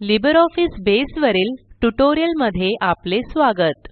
LibreOffice बसे वरील ट्युटोरियलमध्ये आपले स्वागत.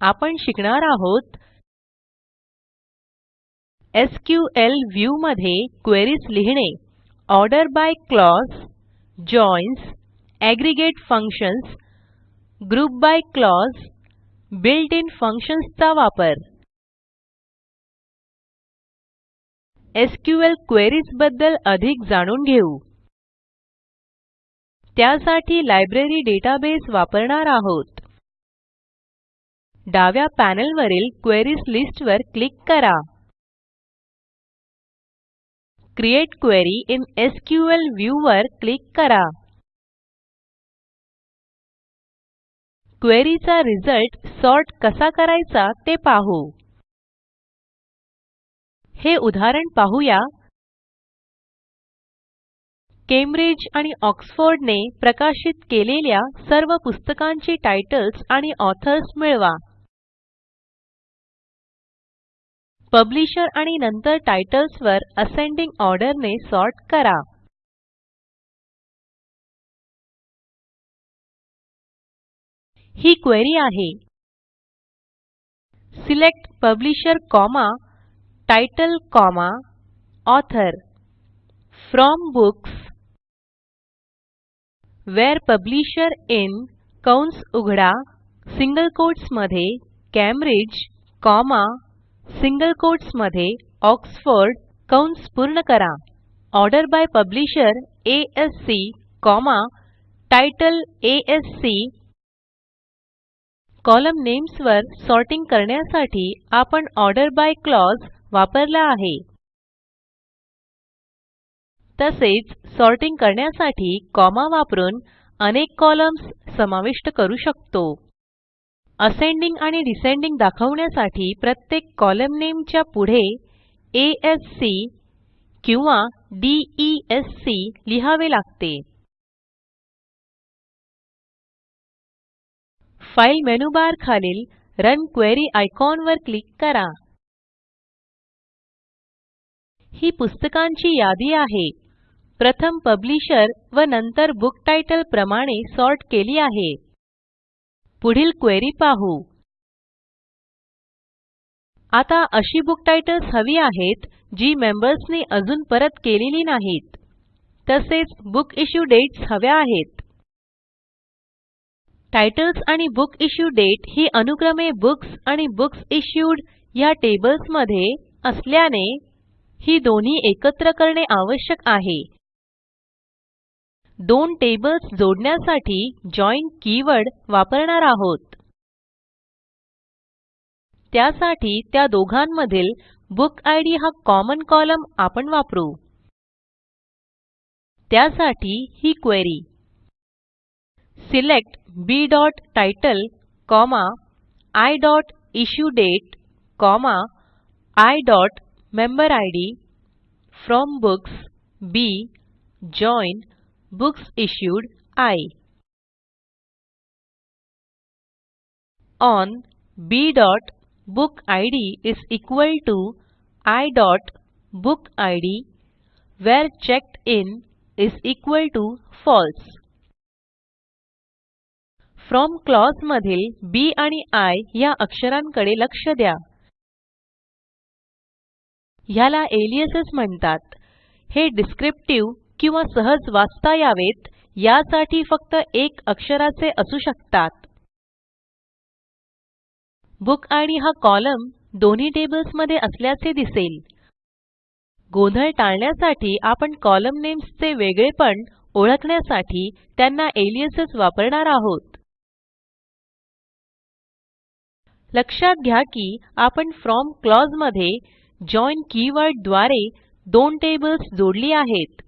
आपण शिकणार आहोत एसक्यूएल व्ह्यू मध्ये क्वेरीज लिहिणे. Order by clause joins aggregate functions group by clause built in functions चा वापर. एसक्यूएल क्वेरीजबद्दल अधिक जाणून घेऊ. त्यासाठी लायब्ररी डेटाबेस वापरणार आहोत. डाव्या पॅनेलवरील क्वेरीज लिस्ट वर क्लिक करा. Create query in SQL view वर क्लिक करा. क्वेरी चा रिझल्ट सॉर्ट कसा करायचा ते पाहू. हे उदाहरण पाहूया. केम्ब्रिज आणि ऑक्सफोर्ड ने प्रकाशित केलेल्या सर्व पुस्तकांची टाइटल्स आणि ऑथर्स मिळवा. पब्लिशर आणि नंतर टाइटल्स वर असेंडिंग ऑर्डर ने सॉर्ट करा. ही क्वेरी आहे. Select publisher comma title comma author. From books where publisher in कंस उघडा सिंगल कोट्समध्ये कॅम्ब्रिज कॉमा सिंगल कोट्समध्ये ऑक्सफोर्ड कंस पूर्ण करा. Order by publisher ASC comma title ASC column names वर सॉर्टिंग करण्यासाठी आपण ऑर्डर बाय क्लॉज वापरला आहे. तसेच सॉर्टिंग करण्यासाठी कॉमा वापरून अनेक कॉलम्न्स समाविष्ट करू शकतो. असेंडिंग आणि डिसेंडिंग दाखवण्यासाठी प्रत्येक कॉलम नामे च्या पुढे आ सी किंवा डी ई एस सी लिहावे लागते. फाइल मेनूबार खालील रन क्वेरी आयकॉन वर क्लिक करा. ही पुस्तकांची यादी आहे. प्रथम पब्लिशर व नंतर बुक टायटल प्रमाणे सॉर्ट केली आहे. पुढील क्वेरी पाहू. आता अशी बुक टाइटल्स हवी आहेत जी मेंबर्सनी अजून परत केलेली नाहीत. तसेच बुक इश्यू डेट्स हव्या आहेत. टाइटल्स आणि बुक इश्यू दाते ही अनुक्रमे बुक्स आणि बुक्स इश्यूड ह्या टेबल्समध्ये असल्याने ही दोन्ही एकत्र करणे आवश्यक आहे. दोन टेबल्स जोडण्यासाठी जॉइन कीवर्ड वापरणार आहोत. त्यासाठी त्या दोघांमधील बुकिड हा कॉमन कोलम्न आपण वापरू. त्यासाठी ही query select b title I i memberid from books B join books issued I on b bookid is equal TO i bookid where checked in is equal TO false from clause मधील B आणि I ह्या अक्षरांकडे लक्ष द्या. ह्याला aliases म्हणतात. हे descriptive किंवा सहज वाचता यावेत यासाठी फक्त एक अक्षराचे असू शकतात. बुकिड हा कॉलम दोन्ही टेबल्समध्ये असल्याचे दिसेल. गोंधळ टाळण्यासाठी आपण कॉलम नेम्स चे वेगळेपण ओळखण्यासाठी त्यांना अलियासेस वापरणार आहोत. लक्षात घ्या की आपण फ्रॉम क्लॉजमध्ये जॉइन कीवर्डद्वारे दोन टेबल्स जोडली आहेत.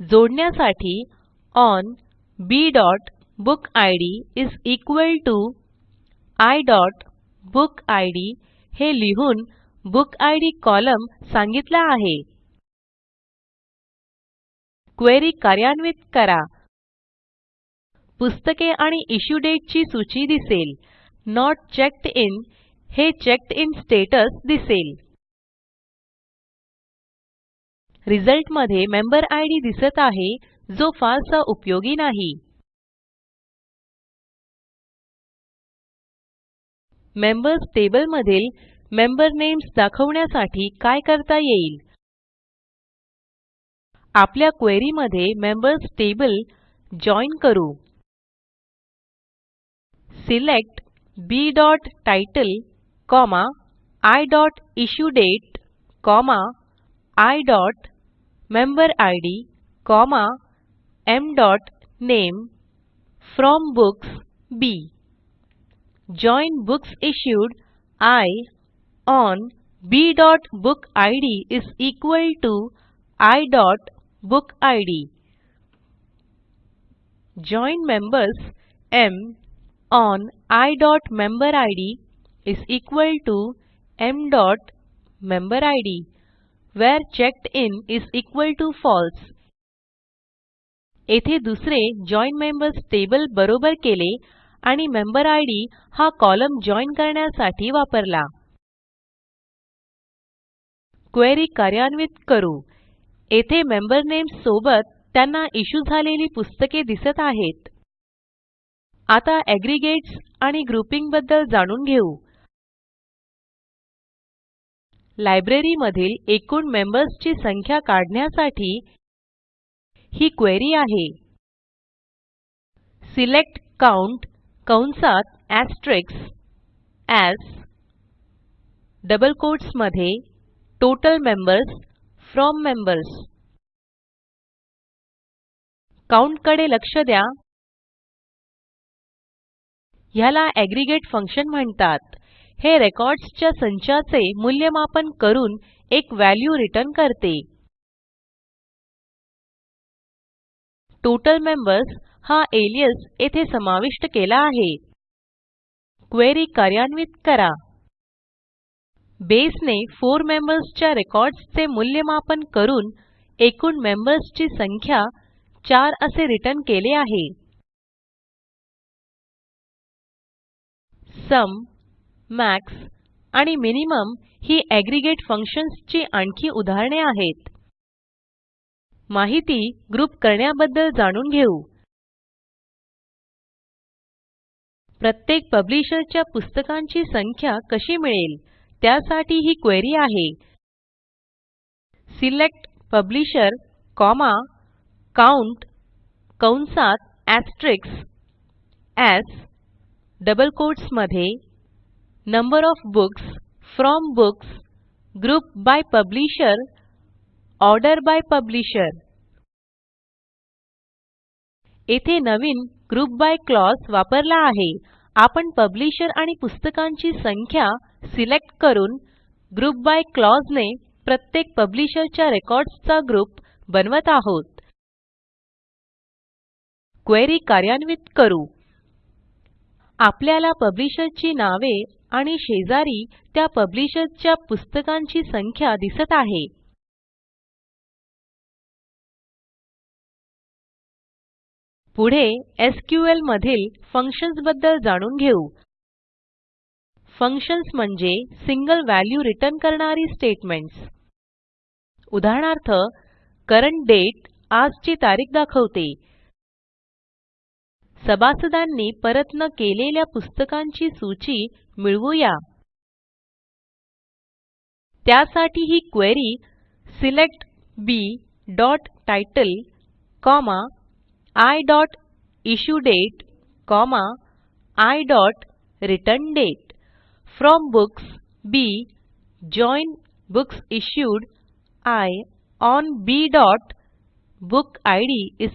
जोडण्यासाठी on b bookid is equal TO i bookid हे लिहून बुकिड कॉलम सांगितला आहे. क्वेरी कार्यान्वित करा. पुस्तके आणि इश्यू दाते ची सूची दिसेल. नोट चेक्ड इन हे चेक्ड इन स्टेटस दिसेल. रिझल्टमध्ये मेंबर इद दिसत आहे जो फारसा उपयोगी नाही. मेंबर्स टेबल मधील मेंबर नेम्स दाखवण्यासाठी काय करता येईल? आपल्या क्वेरी मध्ये मेंबर्स टेबल जॉइन करू. Select b title i issuedate Member ID, comma, name from books B. Join books issued I on b book id is equal to i book id Join members M on i member id is equal to m member id where checked in is equal TO false येथे दुसरे जॉइन members table बरोबर केले आणि member ID हा column join करण्यासाठी वापरला. Query कार्यान्वित करू. येथे मेंबर नेम्स सोबत त्यांना इश्यू झालेली पुस्तके दिसत आहेत. आता एग्रीगेट्स आणि ग्रुपिंगबद्दल जाणून घेऊ. लायब्ररी मधील एकूण मेंबर्सची संख्या काढण्यासाठी ही क्वेरी आहे. सिलेक्ट काउंट कंसात एस्टेरिस्क एएस डबल कोट्समध्ये टोटल मेंबर्स फ्रॉम मेंबर्स. काउंटकडे लक्ष द्या. ह्याला एग्रीगेट फंक्शन म्हणतात. हे रेकॉर्ड्स च्या संचाचे मूल्यमापन करून एक व्हॅल्यू रिटर्न करते. टोटल मेंबर्स हा अलियास येथे समाविष्ट केला आहे. क्वेरी कार्यान्वित करा. बेसने 4 मेंबर्स च्या रेकॉर्ड्स चे मूल्यमापन करून एकूण मेंबर्स ची संख्या 4 असे रिटर्न केले आहे. सुम मॅक्स आणि मिनिमम ही एग्रीगेट फंक्शन्स ची आणखी उदाहरणे आहेत. माहिती ग्रुप करण्याबद्दल जाणून घेऊ. प्रत्येक पब्लिशर च्या पुस्तकांची संख्या कशी मिळेल त्यासाठी ही क्वेरी आहे. सिलेक्ट पब्लिशर कॉमा काउंट कंसात asterisk as double कोट्समध्ये number OF books from books group by publisher order by publisher. येथे नवीन ग्रुप बाय क्लॉज वापरला आहे. आपण पब्लिशर आणि पुस्तकांची संख्या सिलेक्ट करून ग्रुप बाय क्लॉज ने प्रत्येक पब्लिशर च्या रेकॉर्ड्स चा ग्रुप बनवत आहोत. क्वेरी कार्यान्वित करू. आपल्याला पब्लिशर ची नावे आणि शेजारी त्या पब्लिशर च्या पुस्तकांची संख्या दिसत आहे. पुढे एसक्यूएल मधील फंक्शन्सबद्दल जाणून घेऊ. फंक्शन्स म्हणजे सिंगल व्हॅल्यू रिटर्न करणारी स्टेटमेंट्स उदाहरणार्थ करंट दाते आजची तारीख दाखवते. सभासदांनी परत न केलेल्या पुस्तकांची सूची मिळवूया. त्यासाठी ही query select b title i issuedate i returndate from books B join books issued I on b bookid is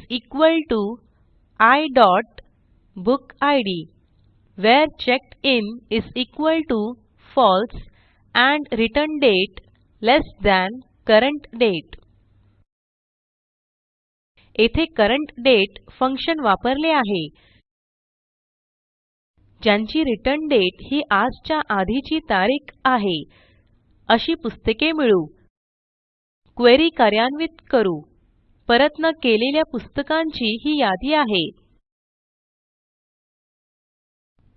equal TO i bookid where checked in is equal TO false and returndate less than current date येथे current Date function वापरले आहे. ज्यांची return Date ही आजच्या आधीची तारीख आहे अशी पुस्तके मिळवू क्वेरी कार्यान्वित करू. परत न केलेल्या पुस्तकांची ही यादी आहे.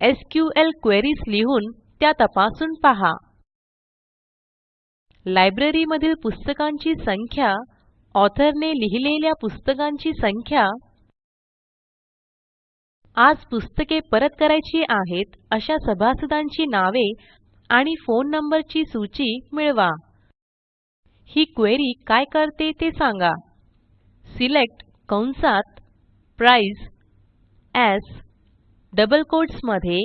एसक्यूएल क्वेरीज लिहून त्या तपासून पहा. लायब्ररी मधील पुस्तकांची संख्या ऑथर ने लिहिलेल्या पुस्तकांची संख्या आज पुस्तके परत करायची आहेत अशा सभासदांची नावे आणि फोन नंबरची सूची मिळवा. ही क्वेरी काय करते ते सांगा. सिलेक्ट कंसात price AS double कोट्समध्ये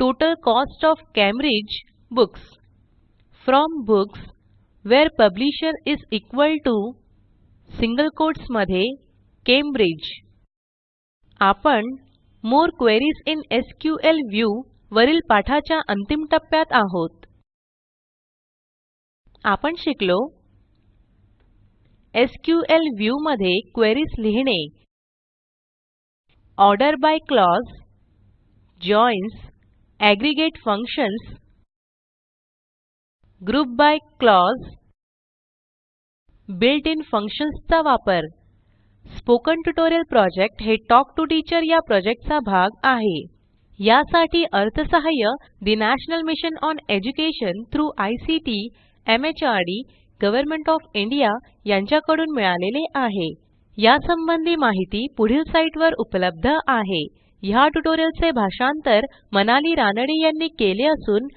total cost OF Cambridge books. From books where publisher is equal TO single कोट्समध्ये Cambridge. आपण more queries in SQL view वरील पाठाच्या अंतिम टप्प्यात आहोत. आपण शिकलो एसक्यूएल व्ह्यू मध्ये क्वेरीज लिहिणे. Order by clause joins aggregate functions group by clause built in functions चा वापर. स्पोकन ट्युटोरियल प्रोजेक्ट हे टॉक टू टीचर या प्रोजेक्टचा भाग आहे. यासाठी अर्थसहाय्य national mission on education through ICT MHRD government of India यांच्याकडून मिळालेले आहे. यासंबंधी माहिती पुढील साईटवर उपलब्ध आहे. ह्या ट्युटोरियलचे भाषांतर मनाली रानडे यांनी केले असून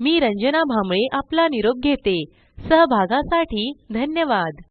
मी रंजना भांबळे आपला निरोप घेते. सहभागासाठी धन्यवाद.